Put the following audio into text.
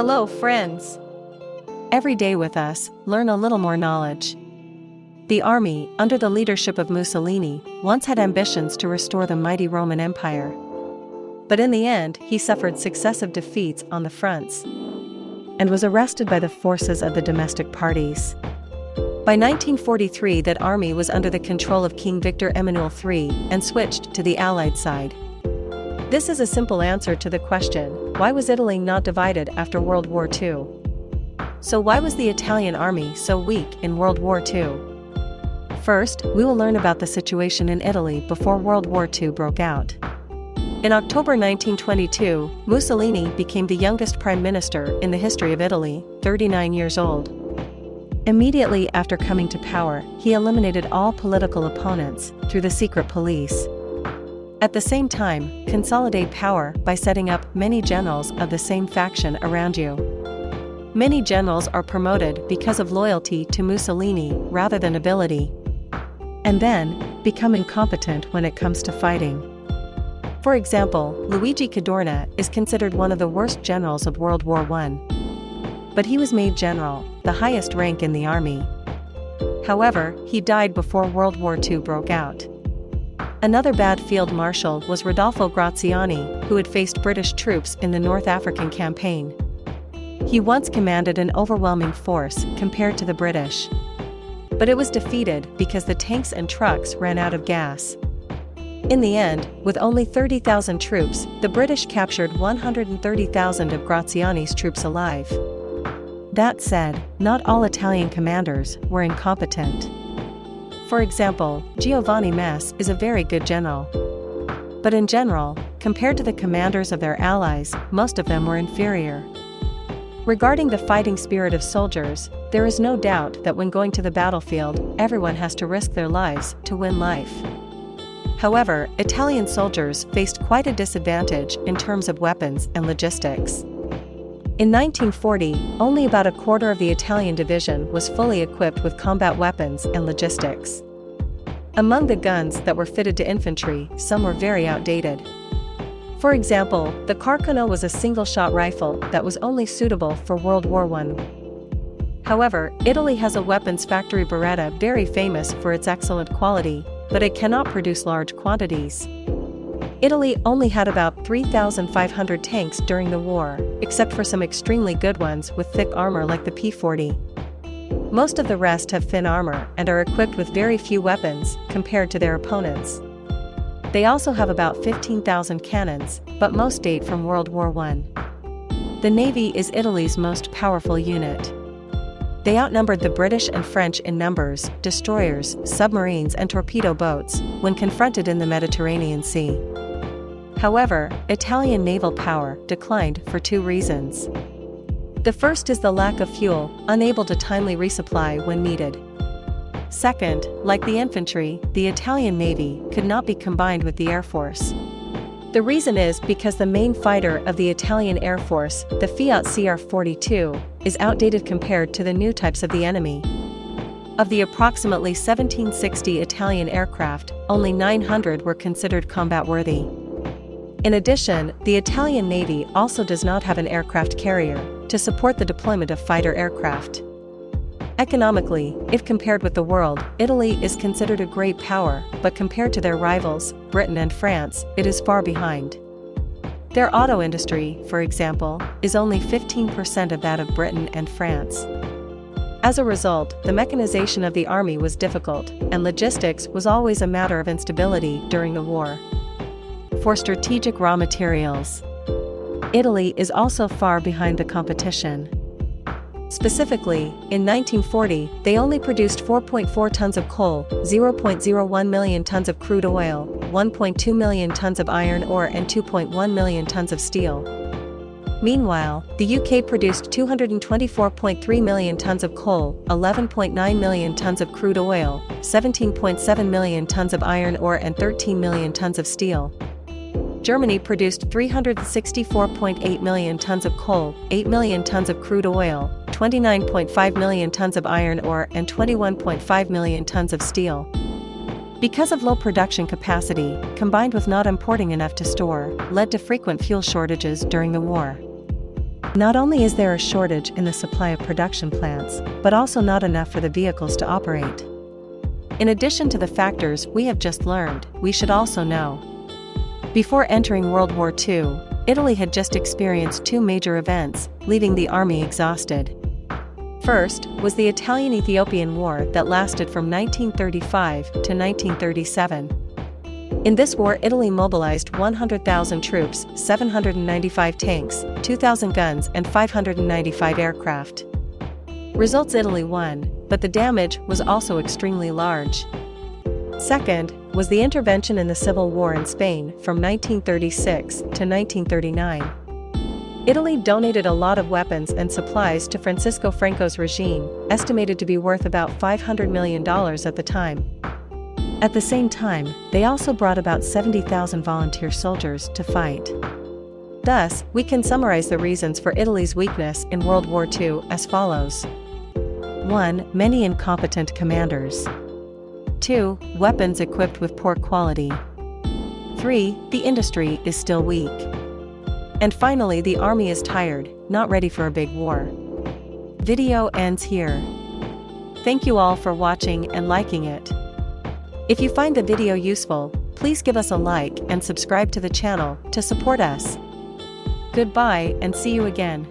Hello, friends. Every day with us, learn a little more knowledge. The army, under the leadership of Mussolini, once had ambitions to restore the mighty Roman Empire. But in the end, he suffered successive defeats on the fronts and was arrested by the forces of the domestic parties. By 1943 that army was under the control of King Victor Emmanuel III and switched to the Allied side. This is a simple answer to the question, why was Italy not divided after World War II? So why was the Italian army so weak in World War II? First, we will learn about the situation in Italy before World War II broke out. In October 1922, Mussolini became the youngest prime minister in the history of Italy, 39 years old. Immediately after coming to power, he eliminated all political opponents through the secret police. At the same time, consolidate power by setting up many generals of the same faction around you. Many generals are promoted because of loyalty to Mussolini rather than ability. And then, become incompetent when it comes to fighting. For example, Luigi Cadorna is considered one of the worst generals of World War I but he was made general, the highest rank in the army. However, he died before World War II broke out. Another bad field marshal was Rodolfo Graziani, who had faced British troops in the North African campaign. He once commanded an overwhelming force compared to the British. But it was defeated because the tanks and trucks ran out of gas. In the end, with only 30,000 troops, the British captured 130,000 of Graziani's troops alive. That said, not all Italian commanders were incompetent. For example, Giovanni Messe is a very good general. But in general, compared to the commanders of their allies, most of them were inferior. Regarding the fighting spirit of soldiers, there is no doubt that when going to the battlefield, everyone has to risk their lives to win life. However, Italian soldiers faced quite a disadvantage in terms of weapons and logistics. In 1940, only about a quarter of the Italian division was fully equipped with combat weapons and logistics. Among the guns that were fitted to infantry, some were very outdated. For example, the Carcano was a single-shot rifle that was only suitable for World War I. However, Italy has a weapons factory Beretta very famous for its excellent quality, but it cannot produce large quantities. Italy only had about 3,500 tanks during the war, except for some extremely good ones with thick armor like the P-40. Most of the rest have thin armor and are equipped with very few weapons compared to their opponents. They also have about 15,000 cannons, but most date from World War I. The Navy is Italy's most powerful unit. They outnumbered the British and French in numbers, destroyers, submarines and torpedo boats, when confronted in the Mediterranean Sea. However, Italian naval power declined for two reasons. The first is the lack of fuel, unable to timely resupply when needed. Second, like the infantry, the Italian navy could not be combined with the air force. The reason is because the main fighter of the Italian Air Force, the Fiat CR-42, is outdated compared to the new types of the enemy. Of the approximately 1760 Italian aircraft, only 900 were considered combat-worthy. In addition, the Italian Navy also does not have an aircraft carrier to support the deployment of fighter aircraft. Economically, if compared with the world, Italy is considered a great power, but compared to their rivals, Britain and France, it is far behind. Their auto industry, for example, is only 15% of that of Britain and France. As a result, the mechanization of the army was difficult, and logistics was always a matter of instability during the war for strategic raw materials. Italy is also far behind the competition. Specifically, in 1940, they only produced 4.4 tons of coal, 0.01 million tons of crude oil, 1.2 million tons of iron ore and 2.1 million tons of steel. Meanwhile, the UK produced 224.3 million tons of coal, 11.9 million tons of crude oil, 17.7 million tons of iron ore and 13 million tons of steel. Germany produced 364.8 million tons of coal, 8 million tons of crude oil, 29.5 million tons of iron ore and 21.5 million tons of steel. Because of low production capacity, combined with not importing enough to store, led to frequent fuel shortages during the war. Not only is there a shortage in the supply of production plants, but also not enough for the vehicles to operate. In addition to the factors we have just learned, we should also know. Before entering World War II, Italy had just experienced two major events, leaving the army exhausted. First, was the Italian-Ethiopian War that lasted from 1935 to 1937. In this war Italy mobilized 100,000 troops, 795 tanks, 2,000 guns and 595 aircraft. Results Italy won, but the damage was also extremely large. Second, was the intervention in the Civil War in Spain from 1936 to 1939. Italy donated a lot of weapons and supplies to Francisco Franco's regime, estimated to be worth about $500 million at the time. At the same time, they also brought about 70,000 volunteer soldiers to fight. Thus, we can summarize the reasons for Italy's weakness in World War II as follows 1. Many incompetent commanders. 2. Weapons equipped with poor quality. 3. The industry is still weak. And finally, the army is tired, not ready for a big war. Video ends here. Thank you all for watching and liking it. If you find the video useful, please give us a like and subscribe to the channel to support us. Goodbye and see you again.